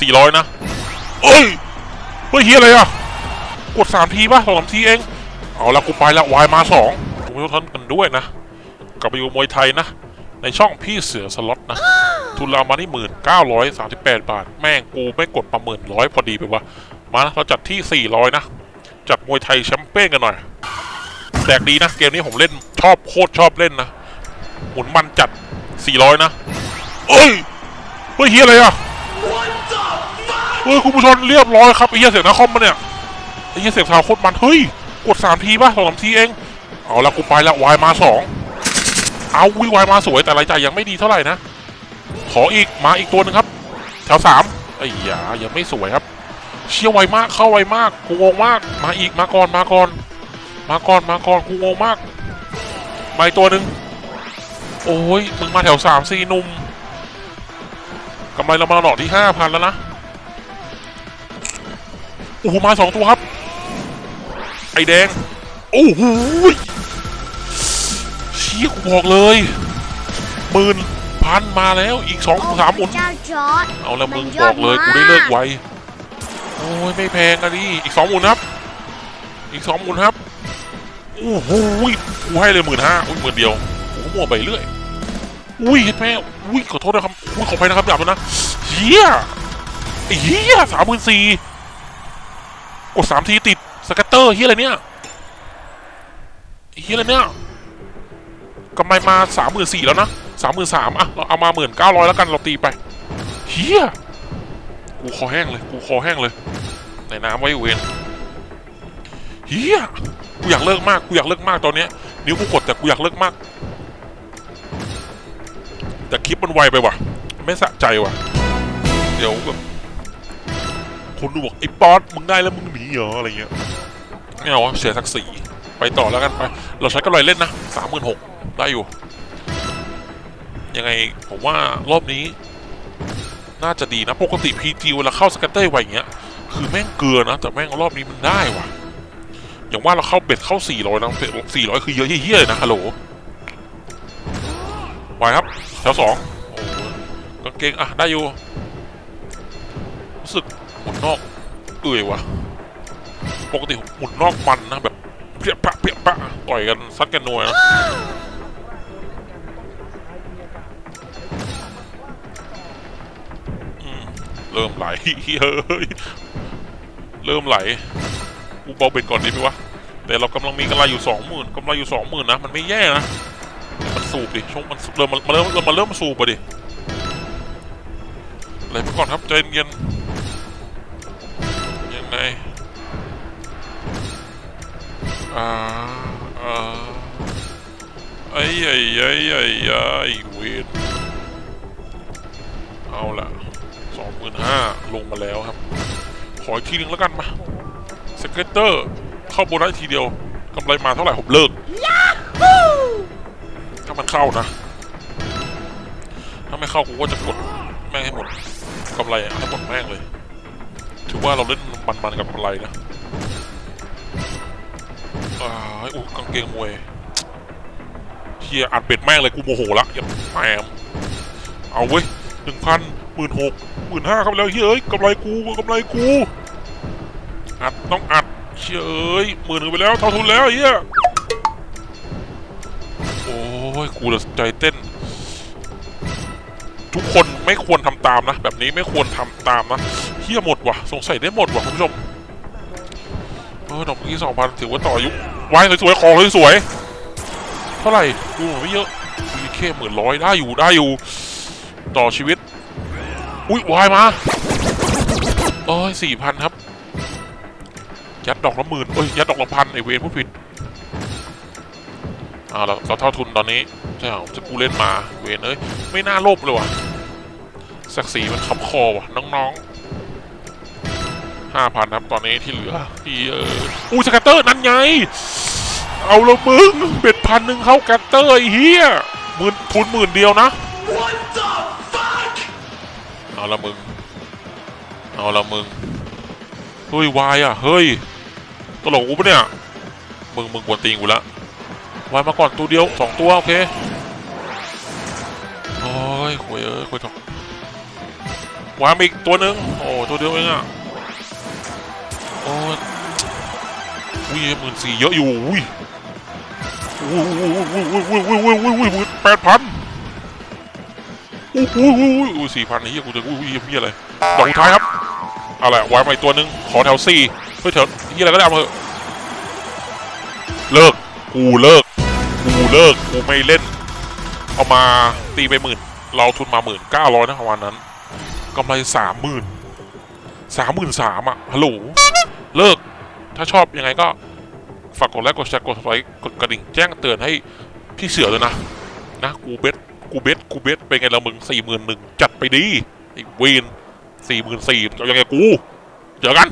สี่ร้อยนะเอ้ยเฮ้ยเฮียอะไรอะ กดสามทีป่ะสองสามทีเอง เอาละกูไปละวายมาสองทุกท่านกันด้วยนะ กลับไปอยู่มวยไทยนะ ในช่องพี่เสือสล็อตนะ ทุนเรามาที่หมื่นเก้าร้อยสามสิบแปดบาท แม่งกูไม่กดประหมื่นร้อยพอดีไปวะ มานะเราจัดที่สี่ร้อยนะ จัดมวยไทยแชมเปี้ยนกันหน่อยแตกดีนะ เกมนี้ผมเล่นชอบโคตรชอบเล่นนะ หมุนมันจัดสี่ร้อยนะ เอ้ย เฮ้ยเฮียอะไรอะ เฮ้ยคุณผู้ชมเรียบร้อยครับไอ้เฮียเสียงนาคอมมาเนี่ยไอ้เฮียเสียงสาวโคตรมันเฮ้ยกดสามทีป่ะสองสามทีเอง เอาละกูไปละวายมาสองเอาวิวายมาสวยแต่รายจ่ายยังไม่ดีเท่าไหร่นะ ขออีกมาอีกตัวหนึ่งครับ แถวสามไอ้ยายังไม่สวยครับ เชี่ยวไวมากเข้าไวมากกูงงมากมาอีกมาก่อนมาก่อน มาก่อนมาก่อนกูงงมากมาอีกตัวหนึ่งโอ้ยมึงมาแถวสามสี่นุ่มกำไรเรามาหลอดที่ห้าพันแล้วนะ โอ้โหมาสองตัวครับ ไอแดง โอ้โหเชี่ยกูบอกเลยหมื่นพันมาแล้วอีกสองสามหมุนเจ้าจอร์ดเอาละมึงบอกเลยกูได้เลิกไวโอ้ยไม่แพงอะดิอีกสองหมุนครับ อีกสองหมุนครับโอ้โหยกูให้เลยหมื่นห้าอุ้ยหมื่นเดียวโอ้โหมั่วไปเรื่อยอุ้ยเห็นไหมอุ้ยขอโทษนะครับอุ้ยขอไปนะครับหยาบแล้วนะเฮียเฮียสามหมื่นสี่ กดสามทีติด scatter เฮียอะไรเนี่ยเฮียอะไรเนี่ยกำไรมาสามหมื่นสี่แล้วนะสามหมื่นสามอะเราเอามาหมื่นเก้าร้อยแล้วกันเราตีไปเฮียกูคอแห้งเลยกูคอแห้งเลยในน้ำไว้เวนเฮียกูอยากเลิกมากกูอยากเลิกมากตอนเนี้ยนิ้วกูกดแต่กูอยากเลิกมาก แต่คลิปมันไวไปว่ะ ไม่สะใจว่ะ เดี๋ยวแบบ คนดูบอกไอ้ป๊อตมึงได้แล้วมึงหนีเหรออะไรเงี้ยไม่เอาวะเสียศักดิ์ศรีไปต่อแล้วกันไป เราใช้กำไรเล่นนะสามหมื่นหกได้อยู่ ยังไงผมว่ารอบนี้ น่าจะดีนะ ปกติ PG เวลาเข้าสแกตเตอร์ไวอย่างเงี้ย คือแม่งเกลือนะ แต่แม่งรอบนี้มันได้ว่ะ อย่างว่าเราเข้าเบ็ดเข้า 400นะ400 คือเยอะเฮี้ยเลยนะฮัลโหลไหวครับ แถวสองกางเกง อะ ได้อยู่ รู้สึก หมุนนอก เอื่อยว่ะปกติหมุนนอกมันนะแบบเพี้ยปะเพี้ยปะต่อยกันซัดกันนัวนะเริ่มไหลเฮ้ยเริ่มไหลกูเบาเบ็ดก่อนดีไหมวะแต่เรากำลังมีกำไรอยู่สองหมื่นกำไรอยู่สองหมื่นนะ มันไม่แย่นะ มันสูบดิช่วงมันเริ่มมันเริ่มมันเริ่มสูบไปดิอะไรไปก่อนครับใจเย็น ๆยังไงอ่าอ่าไอ้ไอ้ไอ้ไอ้ไอ้เวนเอาละสองหมื่นห้าลงมาแล้วครับ ขออีกทีนึงแล้วกันมา scatter เข้าโบนัสทีเดียวกำไรมาเท่าไหร่ผมเลิกถ้ามันเข้านะ ถ้าไม่เข้ากูก็จะกดแม่งให้หมดกำไรให้หมดแม่งเลย ถือว่าเราเล่นมันๆกับกำไรนะอ่าอู้กางเกงมวยเฮียอัดเป็ดแม่งเลยกูโมโหละอย่าแหมเอาเว้ยหนึ่งพันหมื่นหกหมื่นห้าครับแล้วเฮ้ยเอ้ยกำไรกูกำไรกูอัดต้องอัดเชื่ยเอ้ยหมื่นหนึ่งไปแล้วเท่าทุนแล้วเฮียโอ้ยกูละใจเต้น ทุกคนไม่ควรทำ ตามนะ แบบนี้ไม่ควรทำตามนะเฮียหมดว่ะ สงสัยได้หมดว่ะคุณผู้ชมเออดอกเมื่อกี้สองพันถือว่าต่ออยุวายสวยๆของสวยๆเท่าไหร่ดูเหมือนไม่เยอะมีแค่หมื่นร้อยได้อยู่ได้อยู่ ต่อชีวิต อุ้ยวายมาโอ้ยสี่พันครับยัดดอกละหมื่นเอ้ยยัดดอกละพันไอเวนผู้ผิดเอ้าเราเราเท่าทุนตอนนี้ใช่เหรอจะกูเล่นมาเวนเอ้ยไม่น่าโลภเลยว่ะ ศักดิ์ศรีมันคำคอว่ะน้องๆห้าพันครับตอนนี้ที่เหลือที่เอออู้สกัตเตอร์นั่นไง เอาละมึงเบ็ดพันหนึ่งเข้ากัตเตอร์ไอ้เหี้ยหมื่นทุนหมื่นเดียวนะเอาละมึง เอาละมึง เฮ้ยวายอะ เฮ้ยตลกกูปะเนี่ย มึงมึงกวนตีนกูละวายมาก่อนตัวเดียวสองตัว โอเค โอ้ยคุยเอ้ยคุยถอกโม วางมาอีกตัวหนึ่งโอ้ตัวเดียวเองอะโอ้ยอุ้ยหมื่นสี่เยอะอยู่อุ้ยอุ้ยอุ้ยอุ้ยอุ้ยอุ้ยอุ้ยอุ้ยอุ้ยอุ้ยแปดพันอุ้ยอุ้ยอุ้ยอุ้ยสี่พันไอ้เหี้ยกูจะอุ้ยเหี้ยอะไรดอกท้ายครับเอาละวางมาอีกตัวหนึ่งขอแถวสี่เฮ้ยแถวเหี้ยอะไรก็ได้เอามาเถอะเลิกกูเลิกกูเลิกกูไม่เล่น เอามาตีไปหมื่นเราทุนมาหมื่นเก้าร้อยนะวันนั้น กำไรสามหมื่นสามหมื่นสามอะฮัลโหลเลิก ถ้าชอบยังไงก็ ฝากกดไลค์กดแชร์กดไลค์กดกระดิ่งแจ้งเตือนให้พี่เสือเลยนะ นะ กูเบสกูเบสกูเบสเป็นไงละมึงสี่หมื่นหนึ่งจัดไปดีไอ้เวนสี่หมื่นสี่เอายังไงกู เจอกัน